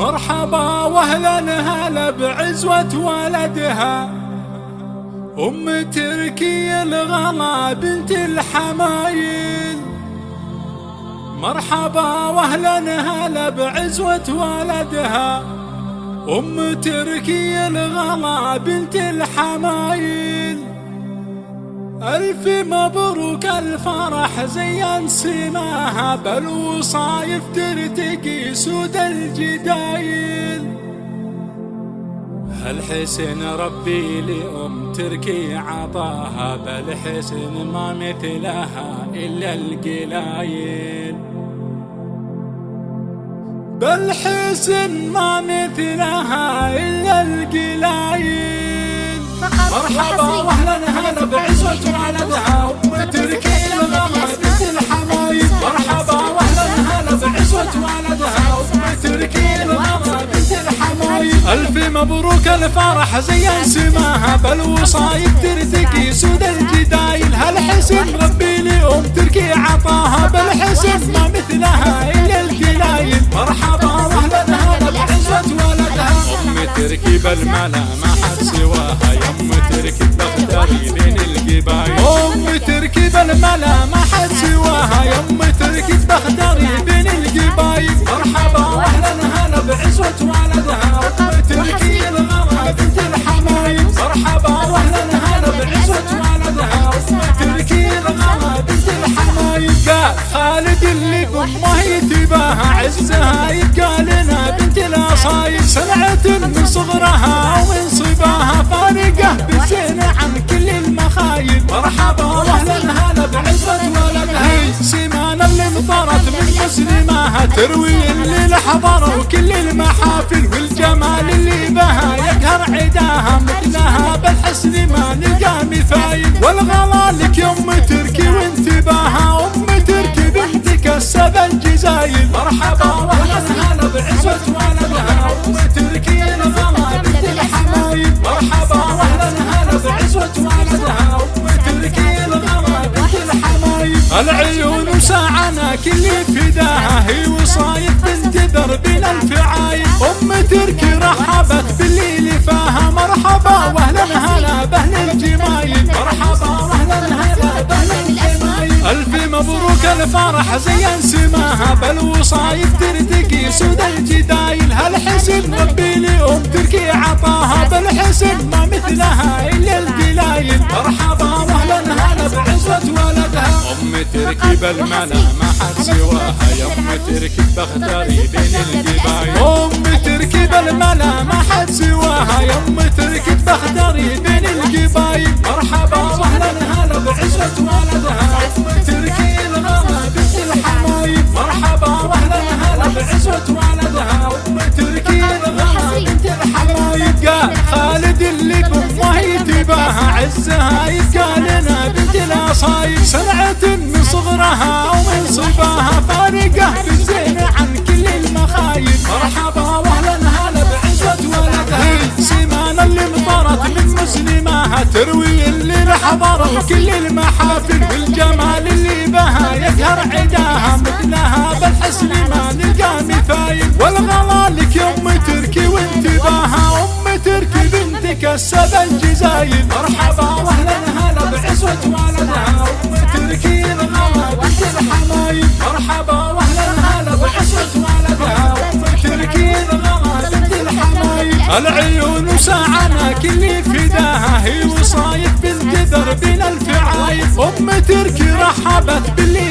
مرحبا وأهلا هلا بعزوة ولدها. أم تركي الغلا بنت الحمايل. مرحبا وأهلا هلا بعزوة ولدها. أم تركي الغلا بنت الحمايل. ألف مبروك الفرح زين سماها بالوصايف ترتقي سود الجدايل. هالحسن ربي لأم تركي عطاها؟ بالحسن ما مثلها إلا القلايل. بالحسن ما مثلها إلا القلايل. مرحبا واهلا هلا بعزوة ولدها ام تركي الغلا بنت الحمايل مرحبا واهلا هلا بعزوة ولدها ام تركي الغلا بنت الحمايل الف مبروك الفرح زين سماها بالوصايد ترتقي سود الجدايل هالحسن ربي لأم تركي عطاها بالحسن ما مثلها الا القلايل مرحبا واهلا هلا بعزوة ولدها ام تركي بالملا ما حد خالد اللي بأمه يتباها عزها لنا بنت الاصايل سمعت من صغرها ومن صباها فارقة بالزين عن كل المخايل مرحبا واهلا هلا بعزة ولدها سيمان اللي انطرت من مسلماها تروي اللي لحضر وكل المحافل والجمال اللي بها. يقهر عداها مثلها بالحسن ما نلقى مثايل والغلا لك يم تركي العيون وساعنا كل فداها هي وصايد بنت دربنا الفعايل أم تركي رحبت بالليل فاها مرحبا واهلا هلا بأهل الجمايل. مرحبا واهلا هلا بأهل الجمايل. ألف مبروك الفرح زين سماها. تركي بالملا ما حد سواها. يا أم تركي بغداري بين القبايل أم تركي بالملا ما حد سواها. يا أم تركي بغداري بين القبايل مرحبا واهلا هلا بعزوة ولدها. أم تركي الغلا بنت الحمايل مرحبا واهلا هلا بعزوة ولدها. أم تركي الغلا بنت الحمايل قال خالد اللي بأمه يتباها عزها يبقى الاصايل سمعت من صغرها ومن صباها فارقة بالزين عن كل المخايل مرحبا واهلا هلا بعزة ولدها سيمان اللي مطرت من سماها تروي اللي لحضر وكل المحافل. والجمال اللي بها يقهر عداها مثلها بالحسن ما نلقى مثايل. والغلا لك يم تركي وانتباها ام تركي بنتك السبع الجزايل مرحبا واهلا هلا بعزوة ولدها ام تركي الغلا بنت الحمايل. مرحبا واهلا هلا بعزوة ولدها ام تركي الغلا بنت الحمايل. العيون وساعنا كل فداها هي وصايد بنت دربنا الفعايل. أم تركي رحبت باللي